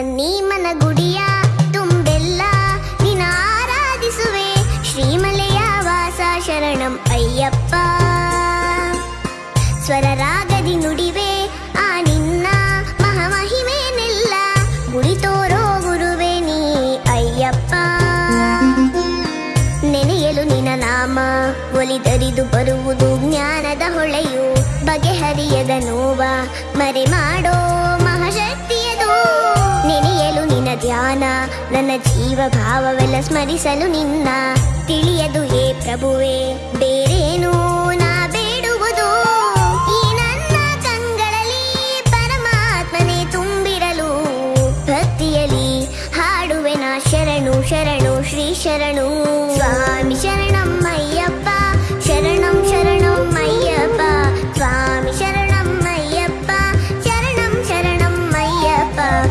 ನನ್ನೀ ಮನ ಗುಡಿಯ ತುಂಬೆಲ್ಲ ನಿನ ಆರಾಧಿಸುವೆ. ಶ್ರೀಮಲೆಯ ವಾಸ ಶರಣಂ ಅಯ್ಯಪ್ಪ. ಸ್ವರ ರಾಗದಿ ನುಡಿವೆ, ಆ ನಿನ್ನ ಮಹಾಮಹಿಮೇನೆಲ್ಲ ಗುಡಿ ತೋರೋ ಗುರುವೆ ನೀ ಅಯ್ಯಪ್ಪ. ನೆನೆಯಲು ನಿನ ನಾಮ ಒಲಿದರಿದು ಬರುವುದು ಜ್ಞಾನದ ಹೊಳೆಯು, ಬಗೆಹರಿಯದ ನೋವ, ಮರೆ ಮಾಡೋ ಧ್ಯಾನ. ನನ್ನ ಜೀವ ಭಾವವೆಲ್ಲ ಸ್ಮರಿಸಲು ನಿನ್ನ. ತಿಳಿಯದು ಹೇ ಪ್ರಭುವೆ, ಬೇರೇನು ನಾ ಬೇಡುವುದು. ಈ ನನ್ನ ಕಂಗಳಲ್ಲಿ ಪರಮಾತ್ಮನೇ ತುಂಬಿರಲು. ಭಕ್ತಿಯಲಿ ಹಾಡುವೆ ನಾ ಶರಣು ಶರಣು, ಶ್ರೀ ಶರಣು. ಸ್ವಾಮಿ